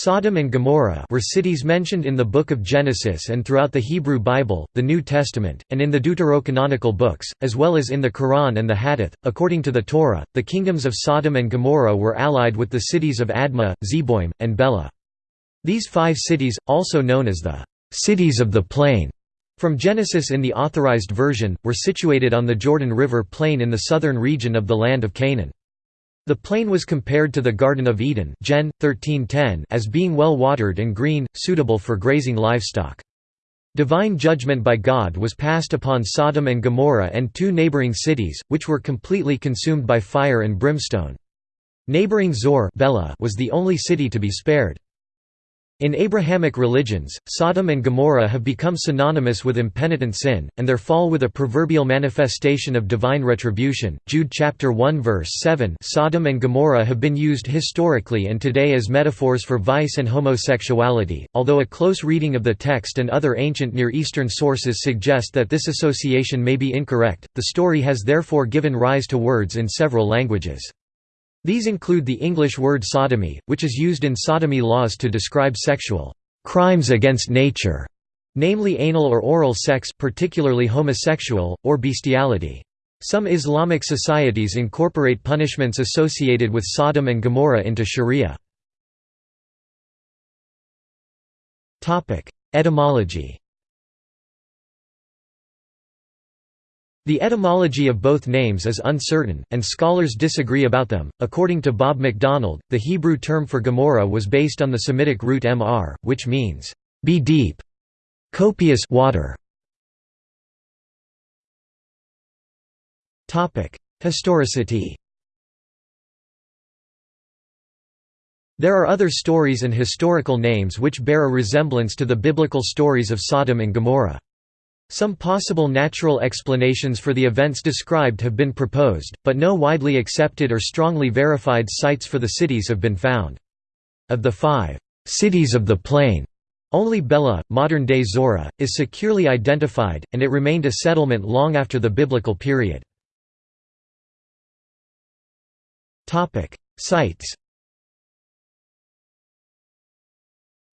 Sodom and Gomorrah were cities mentioned in the Book of Genesis and throughout the Hebrew Bible, the New Testament, and in the deuterocanonical books, as well as in the Quran and the Hadith. According to the Torah, the kingdoms of Sodom and Gomorrah were allied with the cities of Admah, Zeboim, and Bela. These five cities, also known as the cities of the plain, from Genesis in the Authorized Version, were situated on the Jordan River plain in the southern region of the land of Canaan. The plain was compared to the Garden of Eden Gen. 1310 as being well watered and green, suitable for grazing livestock. Divine judgment by God was passed upon Sodom and Gomorrah and two neighboring cities, which were completely consumed by fire and brimstone. Neighboring Zoar was the only city to be spared. In Abrahamic religions, Sodom and Gomorrah have become synonymous with impenitent sin, and their fall with a proverbial manifestation of divine retribution. Jude chapter 1 verse 7 Sodom and Gomorrah have been used historically and today as metaphors for vice and homosexuality, although a close reading of the text and other ancient Near Eastern sources suggest that this association may be incorrect. The story has therefore given rise to words in several languages. These include the English word sodomy, which is used in sodomy laws to describe sexual crimes against nature, namely anal or oral sex particularly homosexual, or bestiality. Some Islamic societies incorporate punishments associated with Sodom and Gomorrah into sharia. Etymology The etymology of both names is uncertain, and scholars disagree about them. According to Bob MacDonald, the Hebrew term for Gomorrah was based on the Semitic root mr, which means, be deep, copious water. Historicity There are other stories and historical names which bear a resemblance to the biblical stories of Sodom and Gomorrah. Some possible natural explanations for the events described have been proposed, but no widely accepted or strongly verified sites for the cities have been found. Of the five cities of the plain, only Bela, modern-day Zoar, is securely identified, and it remained a settlement long after the biblical period. Sites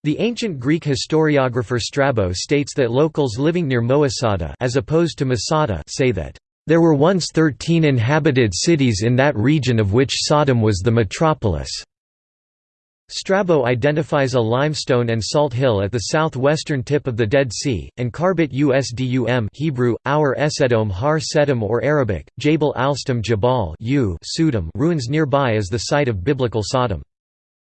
The ancient Greek historiographer Strabo states that locals living near Moasada as opposed to Masada say that, "...there were once thirteen inhabited cities in that region of which Sodom was the metropolis." Strabo identifies a limestone and salt hill at the southwestern tip of the Dead Sea, and Kharbet Usdum Hebrew, Our Esedom Har Sedom or Arabic, Jabal Alstam Jabal ruins nearby as the site of biblical Sodom.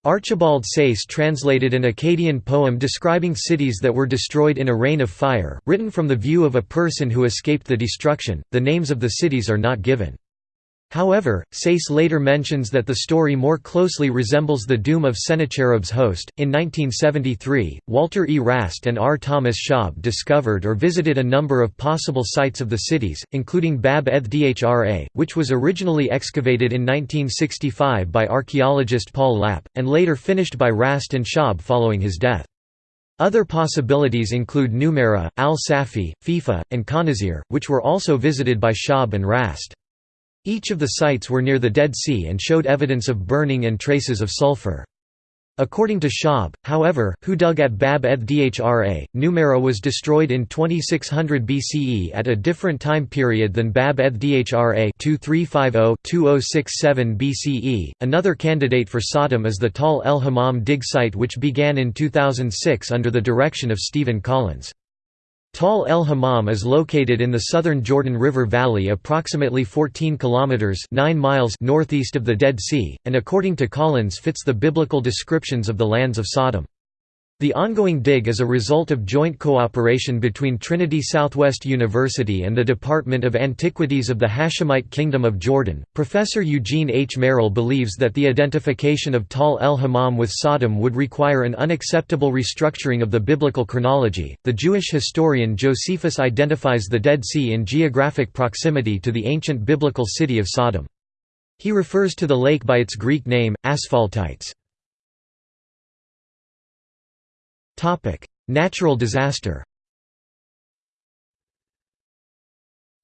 Archibald Sayce translated an Akkadian poem describing cities that were destroyed in a rain of fire, written from the view of a person who escaped the destruction. The names of the cities are not given. However, Sayce later mentions that the story more closely resembles the doom of Sennacherib's host. In 1973, Walter E. Rast and R. Thomas Schaub discovered or visited a number of possible sites of the cities, including Bab eth Dhra, which was originally excavated in 1965 by archaeologist Paul Lapp, and later finished by Rast and Schaub following his death. Other possibilities include Numera, Al-Safi, Fifa, and Khanazir, which were also visited by Schaub and Rast. Each of the sites were near the Dead Sea and showed evidence of burning and traces of sulfur. According to Schaub, however, who dug at Bab eth Dhra, Numera was destroyed in 2600 BCE at a different time period than Bab eth Dhra 2350-2067 BCE. Another candidate for Sodom is the Tal el Hammam dig site which began in 2006 under the direction of Stephen Collins. Tal el Hammam is located in the southern Jordan River Valley approximately 14 kilometers 9 miles northeast of the Dead Sea and according to Collins fits the biblical descriptions of the lands of Sodom. The ongoing dig is a result of joint cooperation between Trinity Southwest University and the Department of Antiquities of the Hashemite Kingdom of Jordan. Professor Eugene H. Merrill believes that the identification of Tal el Hammam with Sodom would require an unacceptable restructuring of the biblical chronology. The Jewish historian Josephus identifies the Dead Sea in geographic proximity to the ancient biblical city of Sodom. He refers to the lake by its Greek name, Asphaltites. Natural disaster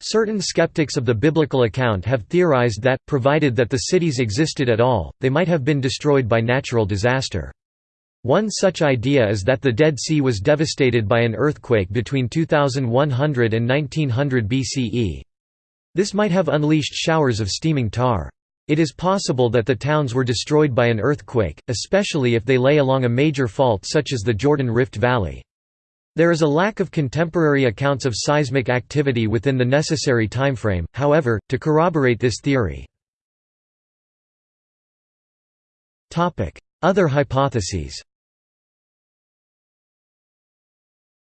Certain skeptics of the biblical account have theorized that, provided that the cities existed at all, they might have been destroyed by natural disaster. One such idea is that the Dead Sea was devastated by an earthquake between 2100 and 1900 BCE. This might have unleashed showers of steaming tar. It is possible that the towns were destroyed by an earthquake, especially if they lay along a major fault such as the Jordan Rift Valley. There is a lack of contemporary accounts of seismic activity within the necessary timeframe, however, to corroborate this theory. Other hypotheses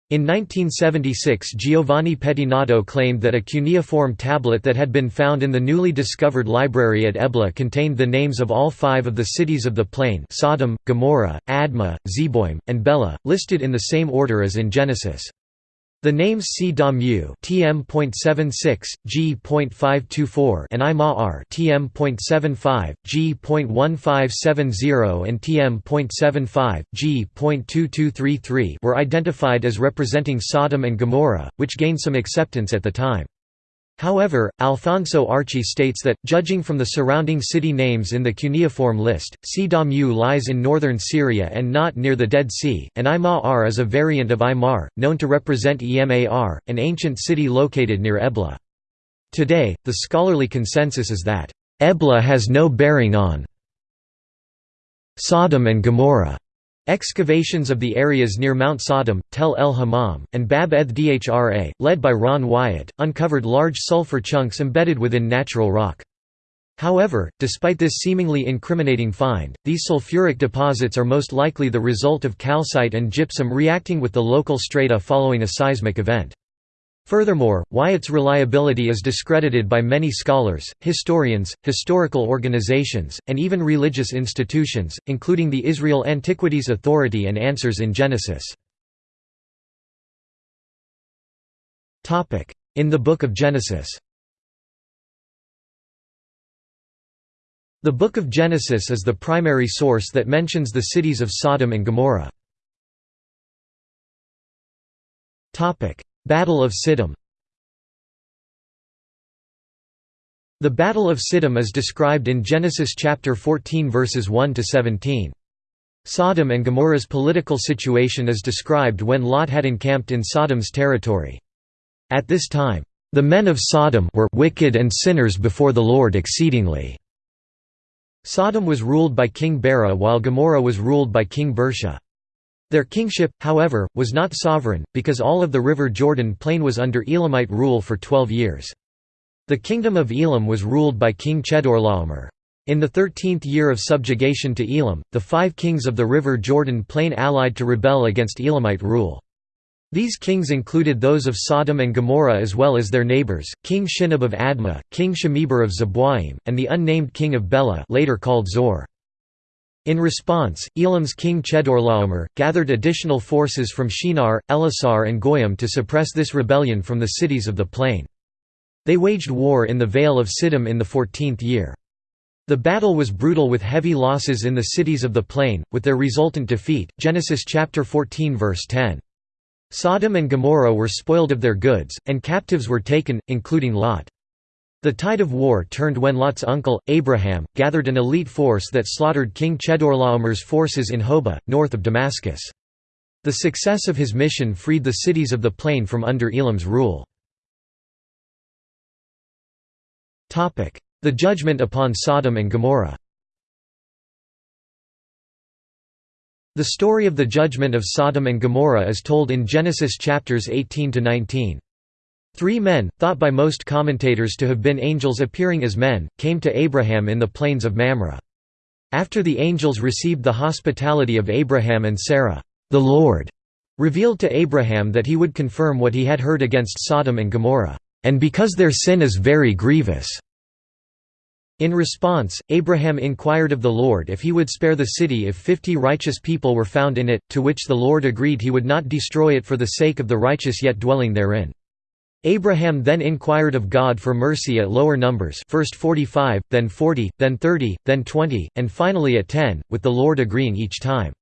In 1976 Giovanni Pettinato claimed that a cuneiform tablet that had been found in the newly discovered library at Ebla contained the names of all five of the cities of the plain Sodom, Gomorrah, Admah, Zeboim, and Bela, listed in the same order as in Genesis. The names Sdom (tm.76, g.524) and I-Ma-R (tm.75, g.1570 and tm.75, g.2233) were identified as representing Sodom and Gomorrah, which gained some acceptance at the time. However, Alfonso Archi states that, judging from the surrounding city names in the cuneiform list, Sidamu lies in northern Syria and not near the Dead Sea, and Imar is a variant of Imar, known to represent Emar, an ancient city located near Ebla. Today, the scholarly consensus is that, Ebla has no bearing on Sodom and Gomorrah. Excavations of the areas near Mount Sodom, Tel El Hammam, and Bab eth Dhra, led by Ron Wyatt, uncovered large sulfur chunks embedded within natural rock. However, despite this seemingly incriminating find, these sulfuric deposits are most likely the result of calcite and gypsum reacting with the local strata following a seismic event. Furthermore, Wyatt's reliability is discredited by many scholars, historians, historical organizations, and even religious institutions, including the Israel Antiquities Authority and Answers in Genesis. In the Book of Genesis The Book of Genesis is the primary source that mentions the cities of Sodom and Gomorrah. Battle of Siddim The Battle of Siddim is described in Genesis chapter 14 verses 1 to 17. Sodom and Gomorrah's political situation is described when Lot had encamped in Sodom's territory. At this time, the men of Sodom were wicked and sinners before the Lord exceedingly. Sodom was ruled by King Bera while Gomorrah was ruled by King Birsha. Their kingship, however, was not sovereign, because all of the river Jordan plain was under Elamite rule for twelve years. The kingdom of Elam was ruled by King Chedorlaomer. In the thirteenth year of subjugation to Elam, the five kings of the river Jordan plain allied to rebel against Elamite rule. These kings included those of Sodom and Gomorrah as well as their neighbors, King Shinab of Admah, King Shemeber of Zeboim, and the unnamed king of Bela later called Zoar. In response, Elam's king Chedorlaomer, gathered additional forces from Shinar, Elasar and Goyim to suppress this rebellion from the cities of the plain. They waged war in the Vale of Siddim in the fourteenth year. The battle was brutal with heavy losses in the cities of the plain, with their resultant defeat Genesis chapter 14 verse 10. Sodom and Gomorrah were spoiled of their goods, and captives were taken, including Lot. The tide of war turned when Lot's uncle, Abraham, gathered an elite force that slaughtered King Chedorlaomer's forces in Hobah, north of Damascus. The success of his mission freed the cities of the plain from under Elam's rule. The judgment upon Sodom and Gomorrah The story of the judgment of Sodom and Gomorrah is told in Genesis chapters 18 to 19. Three men, thought by most commentators to have been angels appearing as men, came to Abraham in the plains of Mamre. After the angels received the hospitality of Abraham and Sarah, the Lord revealed to Abraham that he would confirm what he had heard against Sodom and Gomorrah, and because their sin is very grievous. In response, Abraham inquired of the Lord if he would spare the city if fifty righteous people were found in it, to which the Lord agreed he would not destroy it for the sake of the righteous yet dwelling therein. Abraham then inquired of God for mercy at lower numbers first 45, then 40, then 30, then 20, and finally at 10, with the Lord agreeing each time.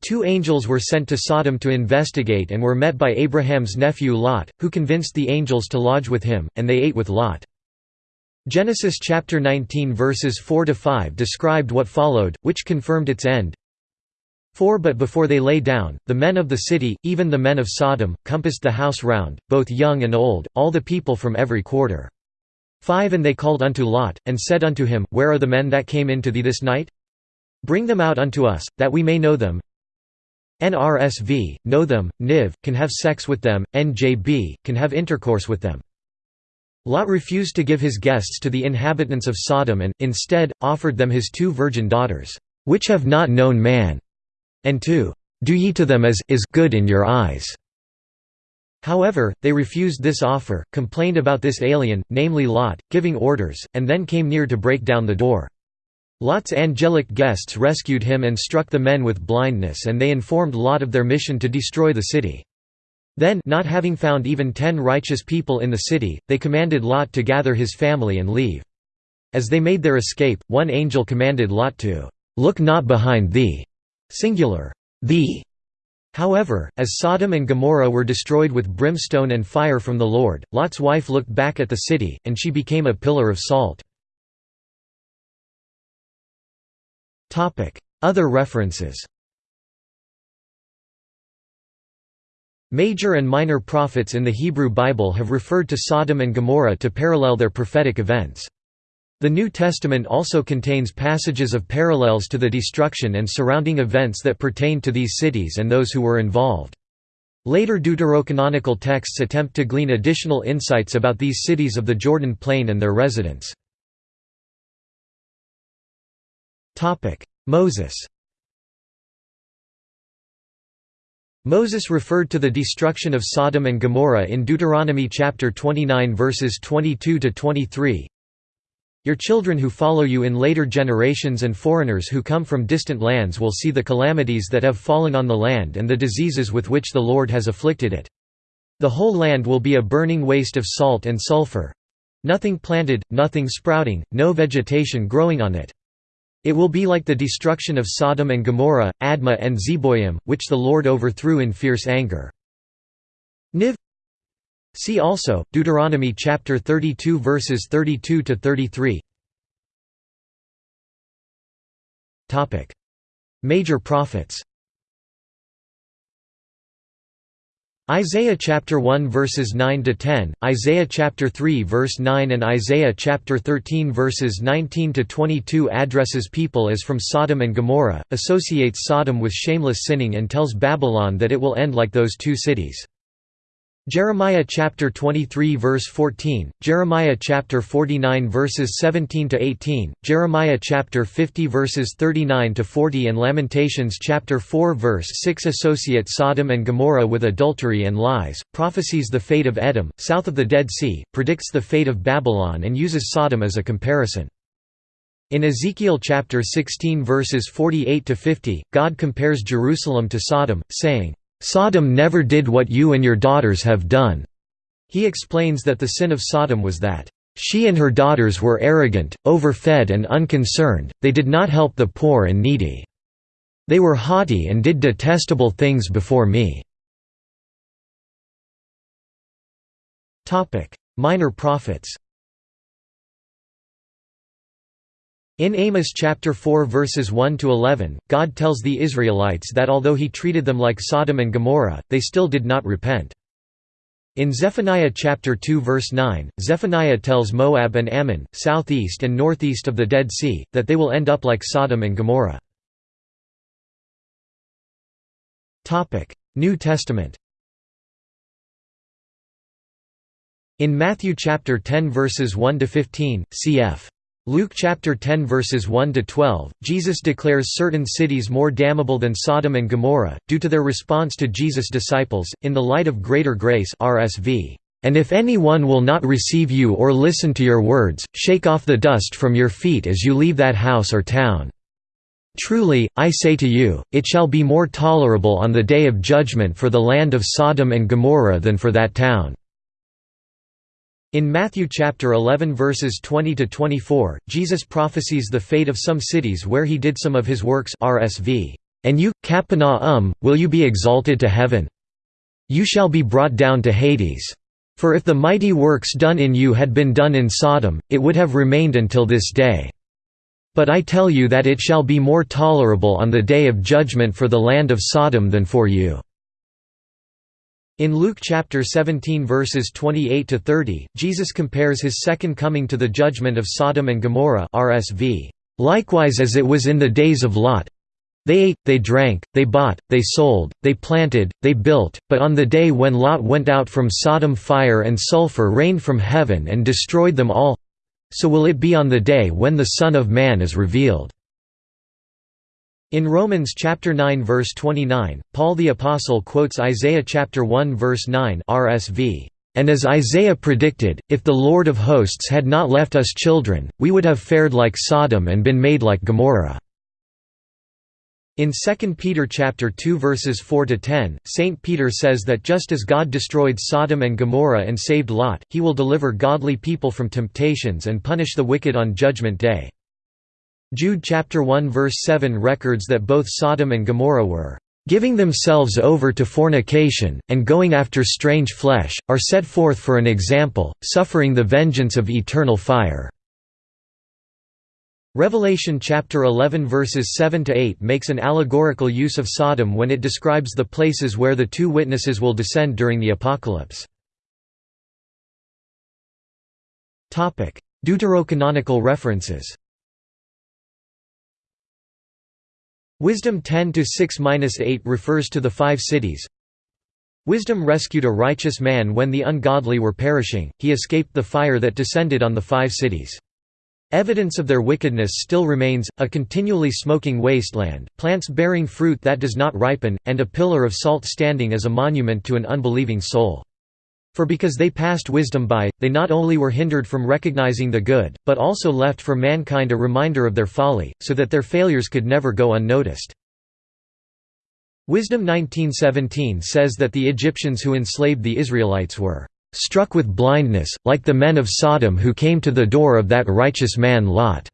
Two angels were sent to Sodom to investigate and were met by Abraham's nephew Lot, who convinced the angels to lodge with him, and they ate with Lot. Genesis chapter 19 verses 4 to 5 described what followed, which confirmed its end. 4 But before they lay down, the men of the city, even the men of Sodom, compassed the house round, both young and old, all the people from every quarter. 5 And they called unto Lot, and said unto him, Where are the men that came into thee this night? Bring them out unto us, that we may know them. NRSV, know them, Niv, can have sex with them, NJB, can have intercourse with them. Lot refused to give his guests to the inhabitants of Sodom and, instead, offered them his two virgin daughters, which have not known man, and to do ye to them as is good in your eyes. However, they refused this offer, complained about this alien, namely Lot, giving orders, and then came near to break down the door. Lot's angelic guests rescued him and struck the men with blindness and they informed Lot of their mission to destroy the city. Then not having found even ten righteous people in the city, they commanded Lot to gather his family and leave. As they made their escape, one angel commanded Lot to, "'Look not behind thee' singular, the. However, as Sodom and Gomorrah were destroyed with brimstone and fire from the Lord, Lot's wife looked back at the city, and she became a pillar of salt. Other references Major and minor prophets in the Hebrew Bible have referred to Sodom and Gomorrah to parallel their prophetic events. The New Testament also contains passages of parallels to the destruction and surrounding events that pertain to these cities and those who were involved. Later deuterocanonical texts attempt to glean additional insights about these cities of the Jordan Plain and their residents. Moses Moses referred to the destruction of Sodom and Gomorrah in Deuteronomy chapter 29 verses 22 to 23. Your children who follow you in later generations and foreigners who come from distant lands will see the calamities that have fallen on the land and the diseases with which the Lord has afflicted it. The whole land will be a burning waste of salt and sulfur. Nothing planted, nothing sprouting, no vegetation growing on it. It will be like the destruction of Sodom and Gomorrah, Admah and Zeboim, which the Lord overthrew in fierce anger. Niv See also, Deuteronomy chapter 32 verses 32 to 33. Topic: Major prophets. Isaiah chapter 1 verses 9 to 10, Isaiah chapter 3 verse 9 and Isaiah chapter 13 verses 19 to 22 addresses people as from Sodom and Gomorrah, associates Sodom with shameless sinning and tells Babylon that it will end like those two cities. Jeremiah chapter 23 verse 14, Jeremiah chapter 49 verses 17 to 18, Jeremiah chapter 50 verses 39 to 40 and Lamentations chapter 4 verse 6 associate Sodom and Gomorrah with adultery and lies, prophesies the fate of Edom, south of the Dead Sea, predicts the fate of Babylon and uses Sodom as a comparison. In Ezekiel chapter 16 verses 48 to 50, God compares Jerusalem to Sodom, saying, Sodom never did what you and your daughters have done." He explains that the sin of Sodom was that, "...she and her daughters were arrogant, overfed and unconcerned, they did not help the poor and needy. They were haughty and did detestable things before me." Minor prophets In Amos chapter 4 verses 1 to 11, God tells the Israelites that although he treated them like Sodom and Gomorrah, they still did not repent. In Zephaniah chapter 2 verse 9, Zephaniah tells Moab and Ammon, southeast and northeast of the Dead Sea, that they will end up like Sodom and Gomorrah. Topic: New Testament In Matthew chapter 10 verses 1 to 15, cf. Luke chapter 10 verses 1 to 12, Jesus declares certain cities more damnable than Sodom and Gomorrah due to their response to Jesus' disciples in the light of greater grace RSV. And if anyone will not receive you or listen to your words, shake off the dust from your feet as you leave that house or town. Truly, I say to you, it shall be more tolerable on the day of judgment for the land of Sodom and Gomorrah than for that town. In Matthew chapter 11 verses 20 to 24, Jesus prophesies the fate of some cities where he did some of his works RSV. And you, Capernaum, will you be exalted to heaven? You shall be brought down to Hades. For if the mighty works done in you had been done in Sodom, it would have remained until this day. But I tell you that it shall be more tolerable on the day of judgment for the land of Sodom than for you." In Luke chapter 17 verses 28 to 30, Jesus compares his second coming to the judgment of Sodom and Gomorrah RSV. Likewise as it was in the days of Lot, they ate, they drank, they bought, they sold, they planted, they built, but on the day when Lot went out from Sodom fire and sulfur rained from heaven and destroyed them all so will it be on the day when the Son of Man is revealed. In Romans chapter 9 verse 29, Paul the apostle quotes Isaiah chapter 1 verse 9 RSV, "And as Isaiah predicted, if the Lord of hosts had not left us children, we would have fared like Sodom and been made like Gomorrah." In 2 Peter chapter 2 verses 4 to 10, Saint Peter says that just as God destroyed Sodom and Gomorrah and saved Lot, he will deliver godly people from temptations and punish the wicked on judgment day. Jude chapter 1 verse 7 records that both Sodom and Gomorrah were giving themselves over to fornication, and going after strange flesh, are set forth for an example, suffering the vengeance of eternal fire." Revelation chapter 11 verses 7 to 8 makes an allegorical use of Sodom when it describes the places where the two witnesses will descend during the apocalypse. Topic: Deuterocanonical references. Wisdom 10-6-8 refers to the five cities. Wisdom rescued a righteous man when the ungodly were perishing, he escaped the fire that descended on the five cities. Evidence of their wickedness still remains, a continually smoking wasteland, plants bearing fruit that does not ripen, and a pillar of salt standing as a monument to an unbelieving soul. For because they passed wisdom by, they not only were hindered from recognizing the good, but also left for mankind a reminder of their folly, so that their failures could never go unnoticed. Wisdom 1917 says that the Egyptians who enslaved the Israelites were struck with blindness, like the men of Sodom who came to the door of that righteous man Lot.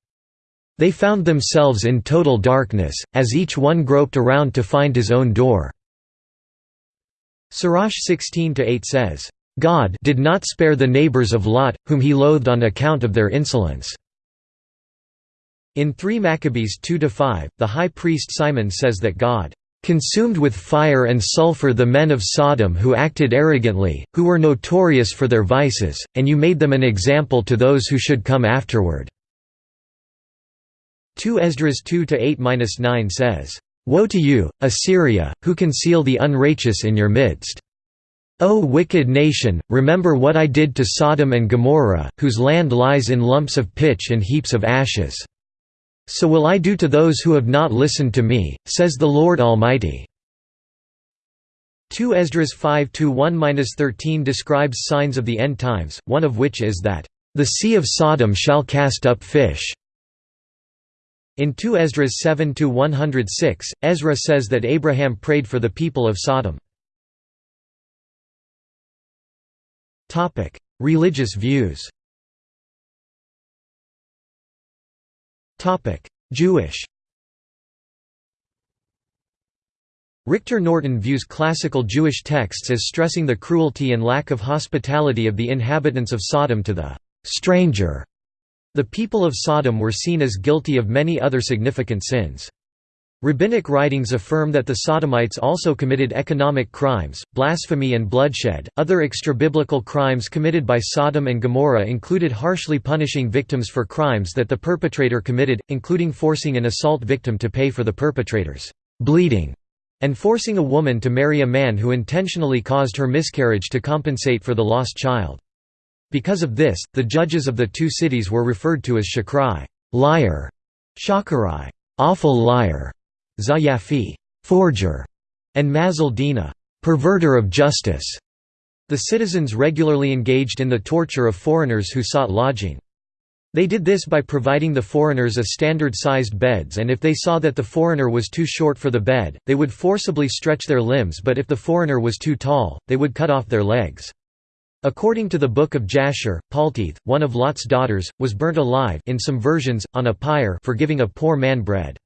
They found themselves in total darkness, as each one groped around to find his own door. Sirach 16-8 says, God did not spare the neighbors of Lot, whom he loathed on account of their insolence." In 3 Maccabees 2–5, the high priest Simon says that God "...consumed with fire and sulfur the men of Sodom who acted arrogantly, who were notorious for their vices, and you made them an example to those who should come afterward." 2 Esdras 2–8–9 says, "...woe to you, Assyria, who conceal the unrighteous in your midst." O wicked nation, remember what I did to Sodom and Gomorrah, whose land lies in lumps of pitch and heaps of ashes. So will I do to those who have not listened to me, says the Lord Almighty." 2 Esdras 5–1–13 describes signs of the end times, one of which is that, "...the sea of Sodom shall cast up fish." In 2 Esdras 7–106, Ezra says that Abraham prayed for the people of Sodom. Topic: Religious views. Topic: Jewish. Rictor Norton views classical Jewish texts as stressing the cruelty and lack of hospitality of the inhabitants of Sodom to the stranger. The people of Sodom were seen as guilty of many other significant sins. Rabbinic writings affirm that the Sodomites also committed economic crimes, blasphemy, and bloodshed. Other extrabiblical crimes committed by Sodom and Gomorrah included harshly punishing victims for crimes that the perpetrator committed, including forcing an assault victim to pay for the perpetrator's bleeding, and forcing a woman to marry a man who intentionally caused her miscarriage to compensate for the lost child. Because of this, the judges of the two cities were referred to as shakrai, liar, shakarai, awful liar, Zayafi forger, and Mazaldina, perverter of justice. The citizens regularly engaged in the torture of foreigners who sought lodging. They did this by providing the foreigners a standard-sized beds and if they saw that the foreigner was too short for the bed, they would forcibly stretch their limbs but if the foreigner was too tall, they would cut off their legs. According to the Book of Jasher, Paltith, one of Lot's daughters, was burnt alive in some versions, on a pyre for giving a poor man bread.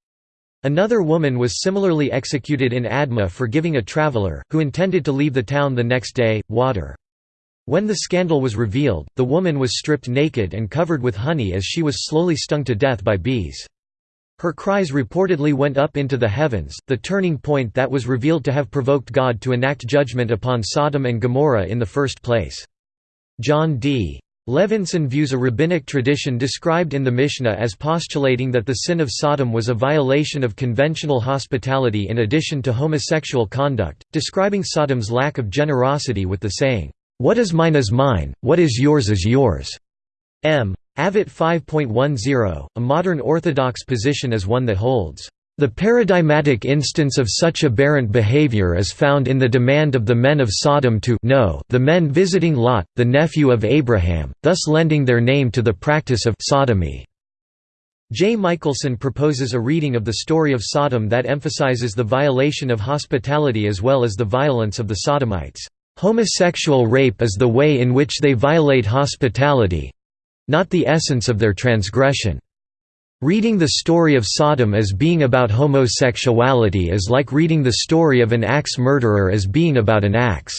Another woman was similarly executed in Adma for giving a traveler, who intended to leave the town the next day, water. When the scandal was revealed, the woman was stripped naked and covered with honey as she was slowly stung to death by bees. Her cries reportedly went up into the heavens, the turning point that was revealed to have provoked God to enact judgment upon Sodom and Gomorrah in the first place. Jon D. Levenson views a rabbinic tradition described in the Mishnah as postulating that the sin of Sodom was a violation of conventional hospitality in addition to homosexual conduct, describing Sodom's lack of generosity with the saying, "'What is mine is mine, what is yours is yours'". M. Avot 5.10, a modern Orthodox position is one that holds, the paradigmatic instance of such aberrant behavior is found in the demand of the men of Sodom to know the men visiting Lot, the nephew of Abraham, thus lending their name to the practice of sodomy. J. Michaelson proposes a reading of the story of Sodom that emphasizes the violation of hospitality as well as the violence of the Sodomites. Homosexual rape is the way in which they violate hospitality—not the essence of their transgression. Reading the story of Sodom as being about homosexuality is like reading the story of an axe murderer as being about an axe.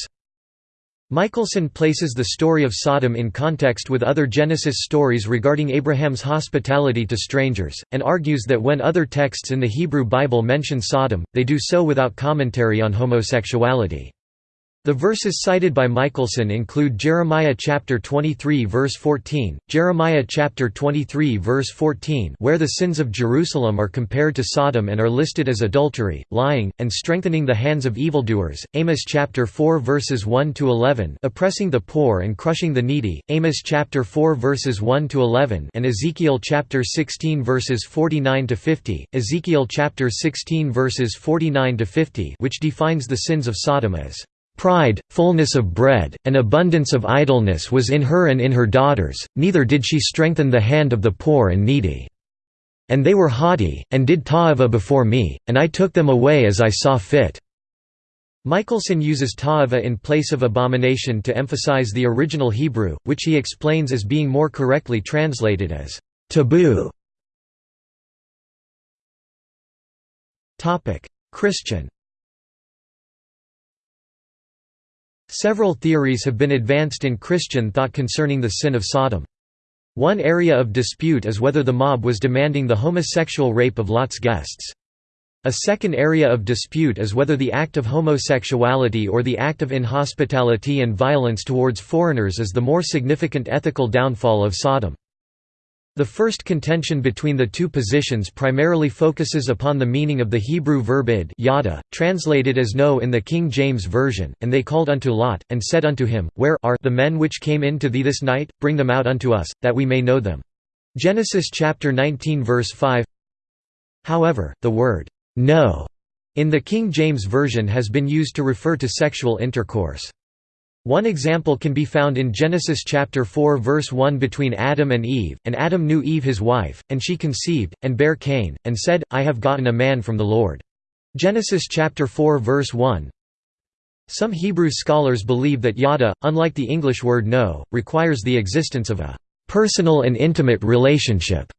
Michaelson places the story of Sodom in context with other Genesis stories regarding Abraham's hospitality to strangers, and argues that when other texts in the Hebrew Bible mention Sodom, they do so without commentary on homosexuality. The verses cited by Michaelson include Jeremiah chapter 23 verse 14, Jeremiah chapter 23 verse 14 where the sins of Jerusalem are compared to Sodom and are listed as adultery, lying, and strengthening the hands of evildoers, Amos chapter 4 verses 1 to 11, oppressing the poor and crushing the needy, Amos chapter 4 verses 1 to 11, and Ezekiel chapter 16 verses 49 to 50, Ezekiel chapter 16 verses 49 to 50, which defines the sins of Sodom as Pride, fullness of bread, and abundance of idleness was in her and in her daughters, neither did she strengthen the hand of the poor and needy. And they were haughty, and did ta'ava before me, and I took them away as I saw fit." Michaelson uses ta'ava in place of abomination to emphasize the original Hebrew, which he explains as being more correctly translated as taboo. Christian Several theories have been advanced in Christian thought concerning the sin of Sodom. One area of dispute is whether the mob was demanding the homosexual rape of Lot's guests. A second area of dispute is whether the act of homosexuality or the act of inhospitality and violence towards foreigners is the more significant ethical downfall of Sodom. The first contention between the two positions primarily focuses upon the meaning of the Hebrew verb id yada, translated as know in the King James Version, and they called unto Lot, and said unto him, Where are the men which came in to thee this night? Bring them out unto us, that we may know them. Genesis chapter 19 verse 5 However, the word, know, in the King James Version has been used to refer to sexual intercourse. One example can be found in Genesis chapter 4 verse 1 between Adam and Eve, and Adam knew Eve his wife, and she conceived, and bare Cain, and said, I have gotten a man from the Lord. Genesis chapter 4 verse 1 Some Hebrew scholars believe that yada, unlike the English word know, requires the existence of a personal and intimate relationship.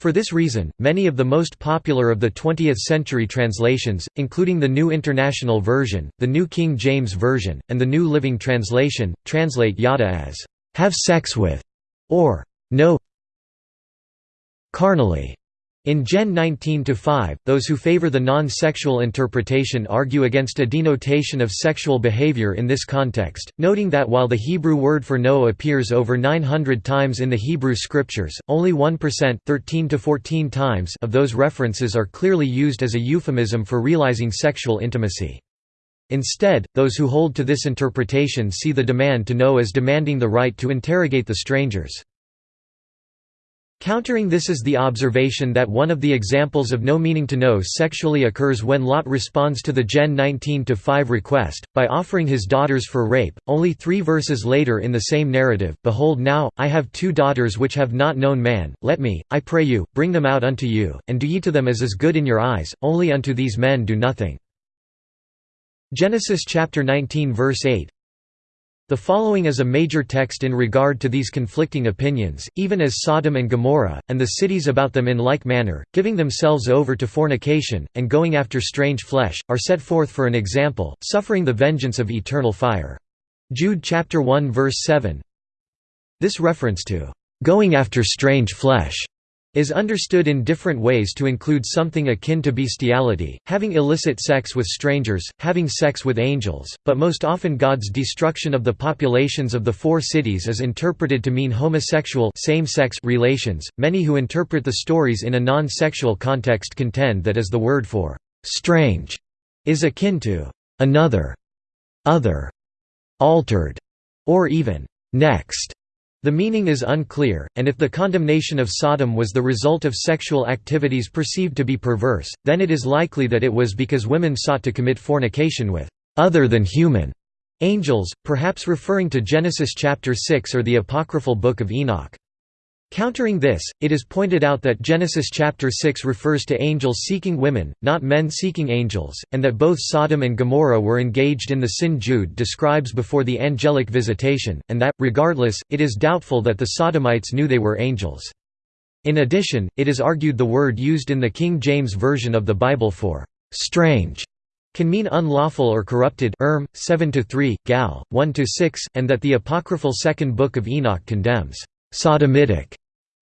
For this reason, many of the most popular of the 20th-century translations, including the New International Version, the New King James Version, and the New Living Translation, translate yada as, "...have sex with", or "...know carnally". In Gen 19-5, those who favor the non-sexual interpretation argue against a denotation of sexual behavior in this context, noting that while the Hebrew word for know appears over 900 times in the Hebrew scriptures, only 1% 13 to 14 times of those references are clearly used as a euphemism for realizing sexual intimacy. Instead, those who hold to this interpretation see the demand to know as demanding the right to interrogate the strangers. Countering this is the observation that one of the examples of know meaning to know sexually occurs when Lot responds to the Gen 19-5 request, by offering his daughters for rape, only three verses later in the same narrative, Behold now, I have two daughters which have not known man, let me, I pray you, bring them out unto you, and do ye to them as is good in your eyes, only unto these men do nothing. Genesis chapter 19 verse 8 the following is a major text in regard to these conflicting opinions, even as Sodom and Gomorrah, and the cities about them in like manner, giving themselves over to fornication, and going after strange flesh, are set forth for an example, suffering the vengeance of eternal fire. Jude chapter 1 verse 7 This reference to, "...going after strange flesh", is understood in different ways to include something akin to bestiality, having illicit sex with strangers, having sex with angels, but most often God's destruction of the populations of the four cities is interpreted to mean homosexual same-sex relations. Many who interpret the stories in a non-sexual context contend that as the word for strange is akin to another, other, altered, or even next. The meaning is unclear, and if the condemnation of Sodom was the result of sexual activities perceived to be perverse, then it is likely that it was because women sought to commit fornication with other than human angels, perhaps referring to Genesis chapter 6 or the apocryphal Book of Enoch. Countering this, it is pointed out that Genesis chapter 6 refers to angels seeking women, not men seeking angels, and that both Sodom and Gomorrah were engaged in the sin Jude describes before the angelic visitation, and that, regardless, it is doubtful that the Sodomites knew they were angels. In addition, it is argued the word used in the King James Version of the Bible for «strange» can mean unlawful or corrupted Erm, 7–3, Gal, 1–6, and that the apocryphal Second Book of Enoch condemns sodomitic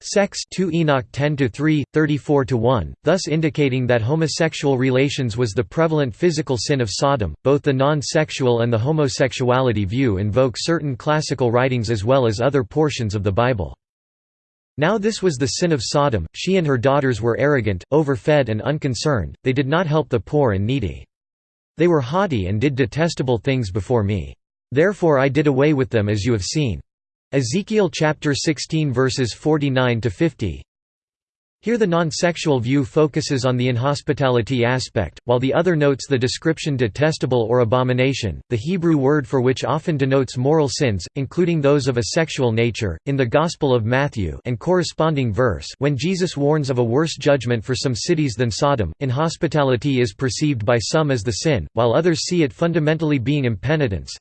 sex 2 Enoch 10-3, 34-1, thus indicating that homosexual relations was the prevalent physical sin of Sodom. Both the non-sexual and the homosexuality view invoke certain classical writings as well as other portions of the Bible. Now this was the sin of Sodom, she and her daughters were arrogant, overfed and unconcerned, they did not help the poor and needy. They were haughty and did detestable things before me. Therefore I did away with them as you have seen. Ezekiel chapter 16 verses 49 to 50. Here the non-sexual view focuses on the inhospitality aspect, while the other notes the description detestable or abomination, the Hebrew word for which often denotes moral sins, including those of a sexual nature. In the Gospel of Matthew and corresponding verse, when Jesus warns of a worse judgment for some cities than Sodom, inhospitality is perceived by some as the sin, while others see it fundamentally being impenitence.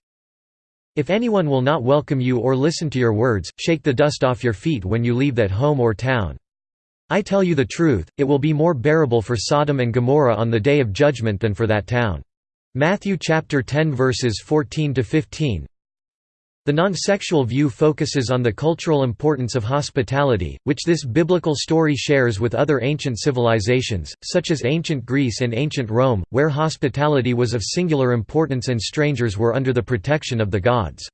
If anyone will not welcome you or listen to your words, shake the dust off your feet when you leave that home or town. I tell you the truth, it will be more bearable for Sodom and Gomorrah on the day of judgment than for that town. Matthew chapter 10 verses 14 to 15. The non-sexual view focuses on the cultural importance of hospitality, which this biblical story shares with other ancient civilizations, such as ancient Greece and ancient Rome, where hospitality was of singular importance and strangers were under the protection of the gods.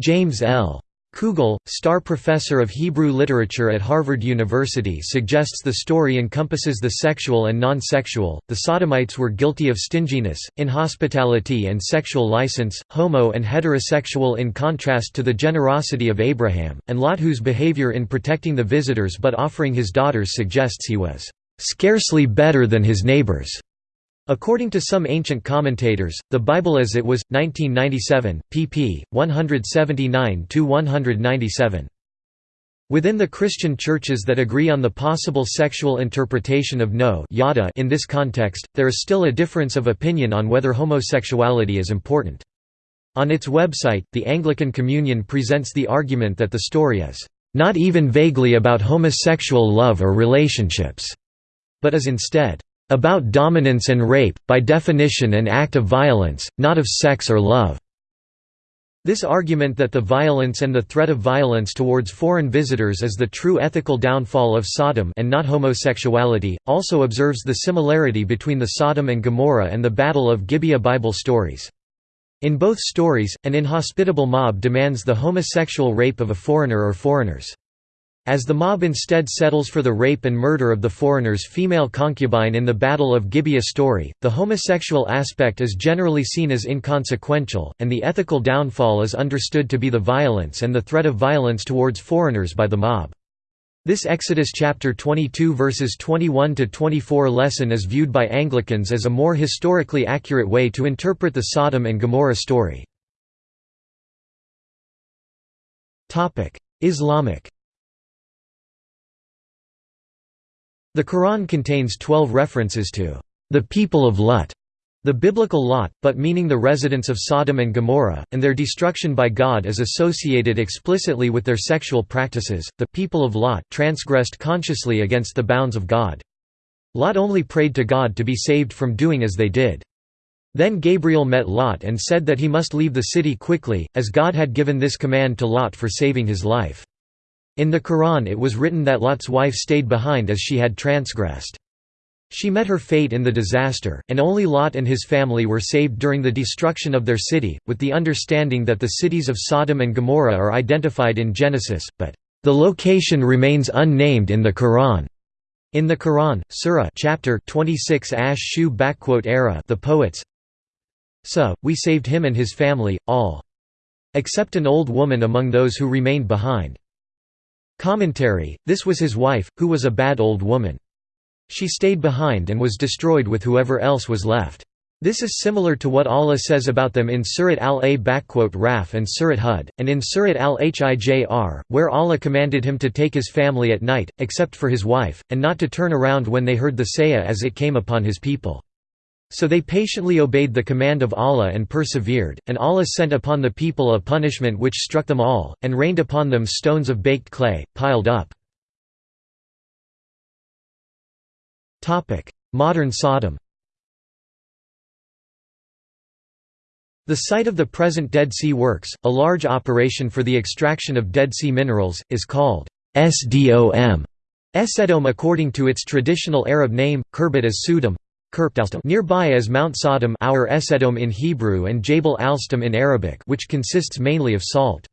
James L. Kugel, Starr Professor of Hebrew Literature at Harvard University suggests the story encompasses the sexual and non-sexual. The Sodomites were guilty of stinginess, inhospitality and sexual license, homo and heterosexual in contrast to the generosity of Abraham, and Lot whose behavior in protecting the visitors but offering his daughters suggests he was scarcely better than his neighbors. According to some ancient commentators, the Bible as it was, 1997, pp. 179–197. Within the Christian churches that agree on the possible sexual interpretation of know yada in this context, there is still a difference of opinion on whether homosexuality is important. On its website, the Anglican Communion presents the argument that the story is not even vaguely about homosexual love or relationships, but is instead about dominance and rape, by definition an act of violence, not of sex or love. This argument that the violence and the threat of violence towards foreign visitors is the true ethical downfall of Sodom and not homosexuality, also observes the similarity between the Sodom and Gomorrah and the Battle of Gibeah Bible stories. In both stories, an inhospitable mob demands the homosexual rape of a foreigner or foreigners. As the mob instead settles for the rape and murder of the foreigner's female concubine in the Battle of Gibeah story, the homosexual aspect is generally seen as inconsequential, and the ethical downfall is understood to be the violence and the threat of violence towards foreigners by the mob. This Exodus chapter 22 verses 21 to 24 lesson is viewed by Anglicans as a more historically accurate way to interpret the Sodom and Gomorrah story. Islamic The Quran contains twelve references to the people of Lut, the biblical Lot, but meaning the residents of Sodom and Gomorrah, and their destruction by God is associated explicitly with their sexual practices. The people of Lot transgressed consciously against the bounds of God. Lot only prayed to God to be saved from doing as they did. Then Gabriel met Lot and said that he must leave the city quickly, as God had given this command to Lot for saving his life. In the Quran it was written that Lot's wife stayed behind as she had transgressed. She met her fate in the disaster, and only Lot and his family were saved during the destruction of their city, with the understanding that the cities of Sodom and Gomorrah are identified in Genesis, but, "...the location remains unnamed in the Quran." In the Quran, Surah chapter 26 Ash-Shu era the poets So, we saved him and his family, all. Except an old woman among those who remained behind. Commentary, this was his wife, who was a bad old woman. She stayed behind and was destroyed with whoever else was left. This is similar to what Allah says about them in Surat al-A-Raf and Surat Hud, and in Surat al-Hijr, where Allah commanded him to take his family at night, except for his wife, and not to turn around when they heard the sayah as it came upon his people. So they patiently obeyed the command of Allah and persevered, and Allah sent upon the people a punishment which struck them all, and rained upon them stones of baked clay, piled up. Modern Sodom The site of the present Dead Sea Works, a large operation for the extraction of Dead Sea minerals, is called SDOM. Esedom according to its traditional Arab name, Kerbet as Sudom, Nearby is Mount Sodom Har Sedom in Hebrew and Jabal Alstom in Arabic which consists mainly of salt.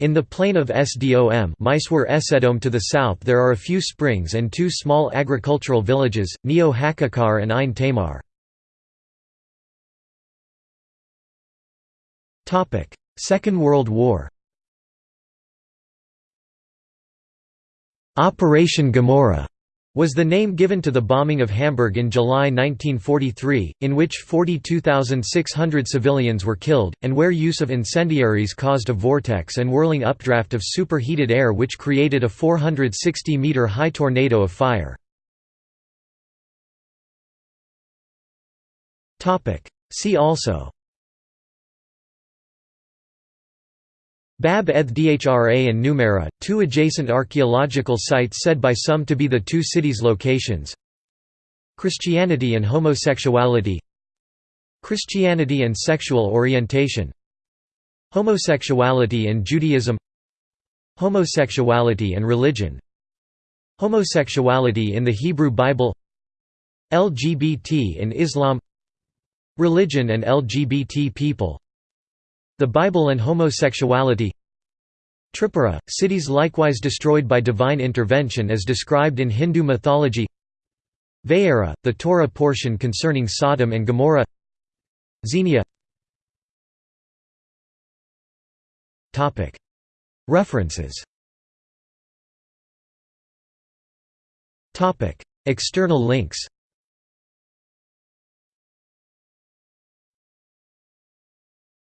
In the plain of Sdom Mishor Sedom to the south there are a few springs and two small agricultural villages, Neot HaKikar and Ein Tamar. Second World War Operation Gomorrah was the name given to the bombing of Hamburg in July 1943, in which 42,600 civilians were killed, and where use of incendiaries caused a vortex and whirling updraft of superheated air which created a 460-meter high tornado of fire. See also Bab edh-Dhra and Numeira, two adjacent archaeological sites said by some to be the two cities' locations. Christianity and homosexuality. Christianity and sexual orientation. Homosexuality and Judaism. Homosexuality and religion. Homosexuality in the Hebrew Bible. LGBT in Islam. Religion and LGBT people the Bible and homosexuality. Tripura, cities likewise destroyed by divine intervention as described in Hindu mythology. Vayera, the Torah portion concerning Sodom and Gomorrah. Xenia. References. External links